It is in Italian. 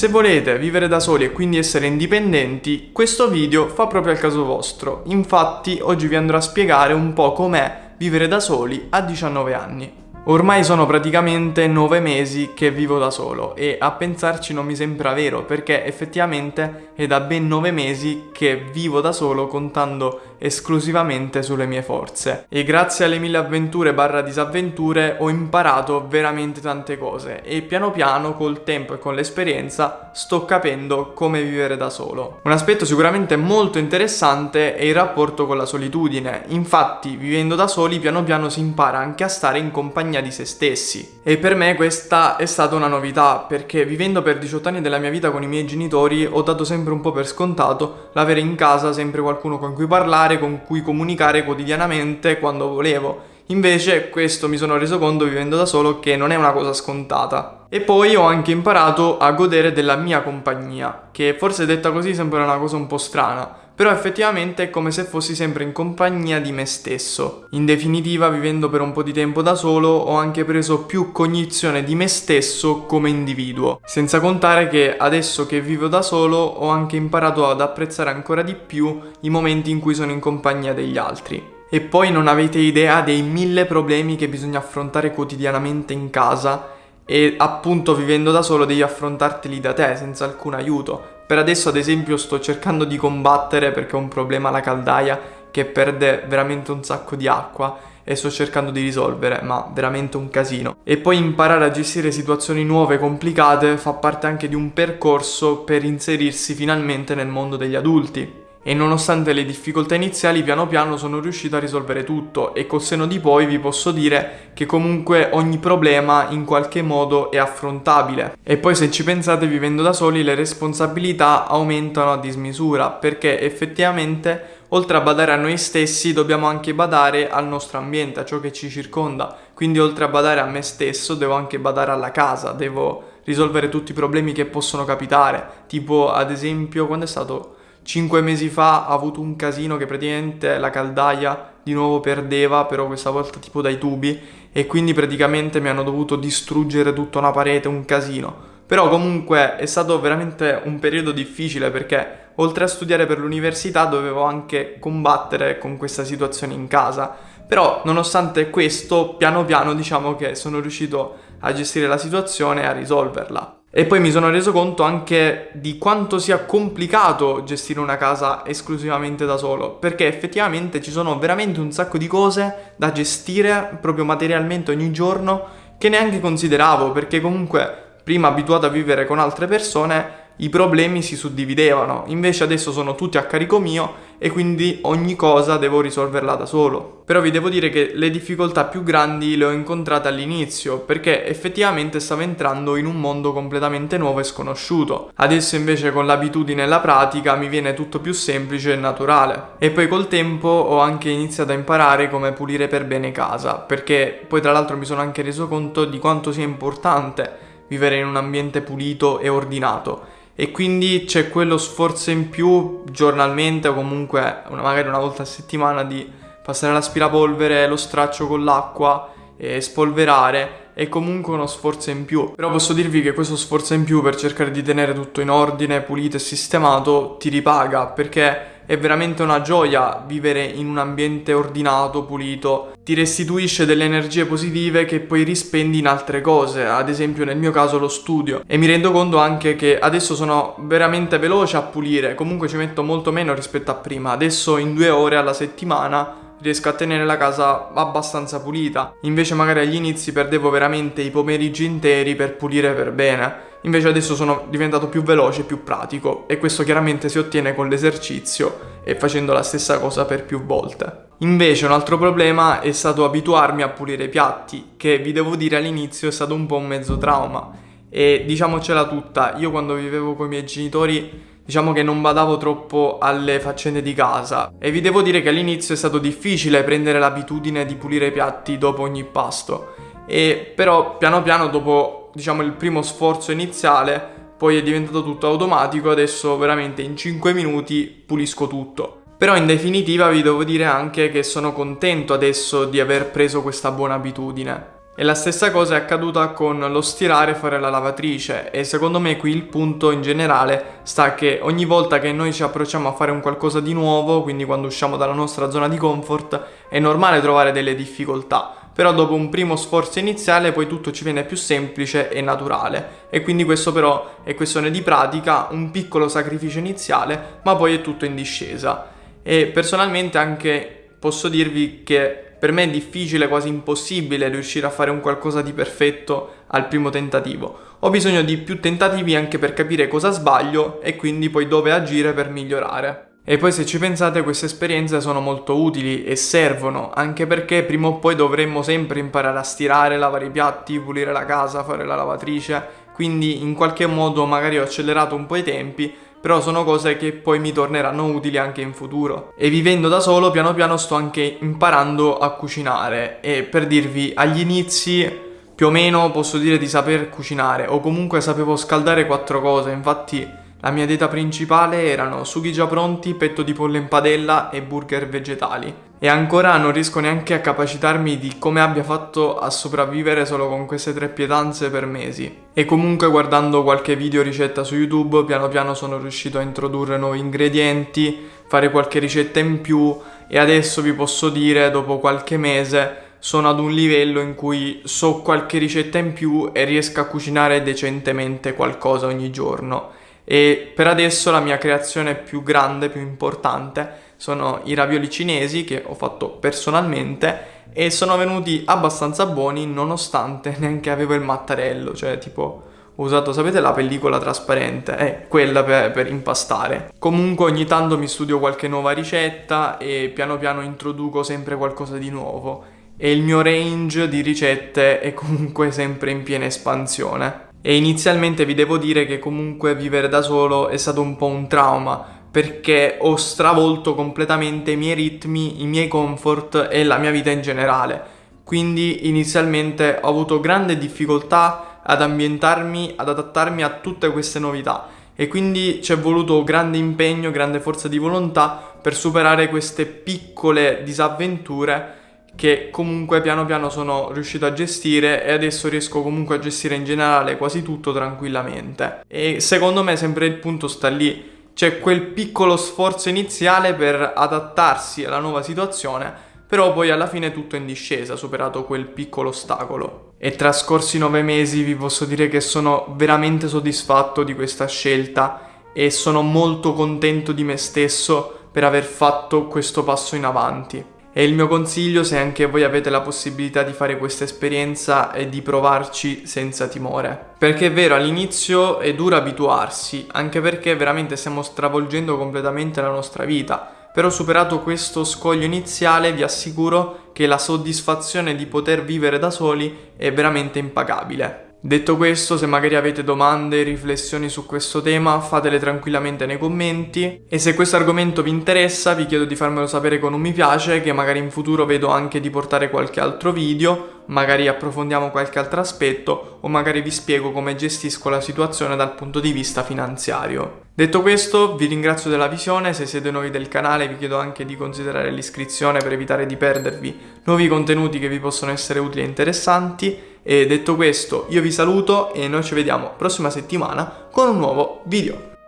Se volete vivere da soli e quindi essere indipendenti, questo video fa proprio al caso vostro. Infatti oggi vi andrò a spiegare un po' com'è vivere da soli a 19 anni. Ormai sono praticamente 9 mesi che vivo da solo e a pensarci non mi sembra vero perché effettivamente è da ben 9 mesi che vivo da solo contando esclusivamente sulle mie forze. E grazie alle mille avventure barra disavventure ho imparato veramente tante cose. E piano piano col tempo e con l'esperienza sto capendo come vivere da solo. Un aspetto sicuramente molto interessante è il rapporto con la solitudine, infatti vivendo da soli piano piano si impara anche a stare in compagnia di se stessi. E per me questa è stata una novità perché vivendo per 18 anni della mia vita con i miei genitori ho dato sempre un po' per scontato l'avere in casa sempre qualcuno con cui parlare parlare, con cui comunicare quotidianamente quando volevo. Invece questo mi sono reso conto vivendo da solo che non è una cosa scontata. E poi ho anche imparato a godere della mia compagnia, che forse detta così sembra una cosa un po' strana, però effettivamente è come se fossi sempre in compagnia di me stesso. In definitiva, vivendo per un po' di tempo da solo, ho anche preso più cognizione di me stesso come individuo. Senza contare che adesso che vivo da solo ho anche imparato ad apprezzare ancora di più i momenti in cui sono in compagnia degli altri. E poi non avete idea dei mille problemi che bisogna affrontare quotidianamente in casa e appunto vivendo da solo devi affrontarteli da te senza alcun aiuto per adesso ad esempio sto cercando di combattere perché ho un problema alla caldaia che perde veramente un sacco di acqua e sto cercando di risolvere, ma veramente un casino. E poi imparare a gestire situazioni nuove e complicate fa parte anche di un percorso per inserirsi finalmente nel mondo degli adulti e nonostante le difficoltà iniziali piano piano sono riuscito a risolvere tutto e col seno di poi vi posso dire che comunque ogni problema in qualche modo è affrontabile. E poi se ci pensate vivendo da soli le responsabilità aumentano a dismisura perché effettivamente oltre a badare a noi stessi dobbiamo anche badare al nostro ambiente, a ciò che ci circonda. Quindi oltre a badare a me stesso devo anche badare alla casa, devo risolvere tutti i problemi che possono capitare. Tipo ad esempio quando è stato Cinque mesi fa ha avuto un casino che praticamente la caldaia di nuovo perdeva, però questa volta tipo dai tubi, e quindi praticamente mi hanno dovuto distruggere tutta una parete, un casino. Però comunque è stato veramente un periodo difficile perché oltre a studiare per l'università dovevo anche combattere con questa situazione in casa. Però nonostante questo, piano piano diciamo che sono riuscito a gestire la situazione e a risolverla. E poi mi sono reso conto anche di quanto sia complicato gestire una casa esclusivamente da solo, perché effettivamente ci sono veramente un sacco di cose da gestire proprio materialmente ogni giorno che neanche consideravo, perché comunque prima abituato a vivere con altre persone i problemi si suddividevano, invece adesso sono tutti a carico mio e quindi ogni cosa devo risolverla da solo. Però vi devo dire che le difficoltà più grandi le ho incontrate all'inizio, perché effettivamente stavo entrando in un mondo completamente nuovo e sconosciuto. Adesso invece con l'abitudine e la pratica mi viene tutto più semplice e naturale. E poi col tempo ho anche iniziato a imparare come pulire per bene casa, perché poi tra l'altro mi sono anche reso conto di quanto sia importante vivere in un ambiente pulito e ordinato e quindi c'è quello sforzo in più giornalmente o comunque una, magari una volta a settimana di passare l'aspirapolvere, lo straccio con l'acqua e spolverare è comunque uno sforzo in più. Però posso dirvi che questo sforzo in più per cercare di tenere tutto in ordine, pulito e sistemato ti ripaga perché è veramente una gioia vivere in un ambiente ordinato, pulito, ti restituisce delle energie positive che poi rispendi in altre cose, ad esempio nel mio caso lo studio. E mi rendo conto anche che adesso sono veramente veloce a pulire, comunque ci metto molto meno rispetto a prima, adesso in due ore alla settimana riesco a tenere la casa abbastanza pulita. Invece magari agli inizi perdevo veramente i pomeriggi interi per pulire per bene. Invece adesso sono diventato più veloce e più pratico e questo chiaramente si ottiene con l'esercizio e facendo la stessa cosa per più volte. Invece un altro problema è stato abituarmi a pulire i piatti, che vi devo dire all'inizio è stato un po' un mezzo trauma. E diciamocela tutta, io quando vivevo con i miei genitori diciamo che non badavo troppo alle faccende di casa e vi devo dire che all'inizio è stato difficile prendere l'abitudine di pulire i piatti dopo ogni pasto e però piano piano dopo diciamo il primo sforzo iniziale poi è diventato tutto automatico adesso veramente in 5 minuti pulisco tutto. Però in definitiva vi devo dire anche che sono contento adesso di aver preso questa buona abitudine. E la stessa cosa è accaduta con lo stirare e fare la lavatrice e secondo me qui il punto in generale sta che ogni volta che noi ci approcciamo a fare un qualcosa di nuovo, quindi quando usciamo dalla nostra zona di comfort, è normale trovare delle difficoltà però dopo un primo sforzo iniziale poi tutto ci viene più semplice e naturale e quindi questo però è questione di pratica, un piccolo sacrificio iniziale, ma poi è tutto in discesa. E personalmente anche posso dirvi che per me è difficile, quasi impossibile riuscire a fare un qualcosa di perfetto al primo tentativo. Ho bisogno di più tentativi anche per capire cosa sbaglio e quindi poi dove agire per migliorare. E poi se ci pensate queste esperienze sono molto utili e servono, anche perché prima o poi dovremmo sempre imparare a stirare, lavare i piatti, pulire la casa, fare la lavatrice, quindi in qualche modo magari ho accelerato un po' i tempi, però sono cose che poi mi torneranno utili anche in futuro. E vivendo da solo piano piano sto anche imparando a cucinare. E per dirvi agli inizi più o meno posso dire di saper cucinare o comunque sapevo scaldare quattro cose, infatti la mia dieta principale erano sughi già pronti, petto di pollo in padella e burger vegetali. E ancora non riesco neanche a capacitarmi di come abbia fatto a sopravvivere solo con queste tre pietanze per mesi. E comunque guardando qualche video ricetta su YouTube piano piano sono riuscito a introdurre nuovi ingredienti, fare qualche ricetta in più e adesso vi posso dire dopo qualche mese sono ad un livello in cui so qualche ricetta in più e riesco a cucinare decentemente qualcosa ogni giorno e per adesso la mia creazione più grande, più importante sono i ravioli cinesi che ho fatto personalmente e sono venuti abbastanza buoni nonostante neanche avevo il mattarello, cioè tipo ho usato, sapete la pellicola trasparente? Eh, quella per, per, impastare. Comunque ogni tanto mi studio qualche nuova ricetta e piano piano introduco sempre qualcosa di nuovo e il mio range di ricette è comunque sempre in piena espansione. E inizialmente vi devo dire che comunque vivere da solo è stato un po' un trauma perché ho stravolto completamente i miei ritmi, i miei comfort e la mia vita in generale. Quindi inizialmente ho avuto grande difficoltà ad ambientarmi, ad adattarmi a tutte queste novità e quindi ci è voluto grande impegno, grande forza di volontà per superare queste piccole disavventure che comunque piano piano sono riuscito a gestire e adesso riesco comunque a gestire in generale quasi tutto tranquillamente. E secondo me sempre il punto sta lì, c'è quel piccolo sforzo iniziale per adattarsi alla nuova situazione, però poi alla fine tutto è in discesa, superato quel piccolo ostacolo. E trascorsi nove mesi vi posso dire che sono veramente soddisfatto di questa scelta e sono molto contento di me stesso per aver fatto questo passo in avanti. E il mio consiglio, se anche voi avete la possibilità di fare questa esperienza, è di provarci senza timore. Perché è vero, all'inizio è duro abituarsi, anche perché veramente stiamo stravolgendo completamente la nostra vita. Però superato questo scoglio iniziale vi assicuro che la soddisfazione di poter vivere da soli è veramente impagabile. Detto questo, se magari avete domande, riflessioni su questo tema, fatele tranquillamente nei commenti. E se questo argomento vi interessa vi chiedo di farmelo sapere con un mi piace che magari in futuro vedo anche di portare qualche altro video, magari approfondiamo qualche altro aspetto o magari vi spiego come gestisco la situazione dal punto di vista finanziario. Detto questo, vi ringrazio della visione, se siete nuovi del canale vi chiedo anche di considerare l'iscrizione per evitare di perdervi nuovi contenuti che vi possono essere utili e interessanti e detto questo io vi saluto e noi ci vediamo prossima settimana con un nuovo video.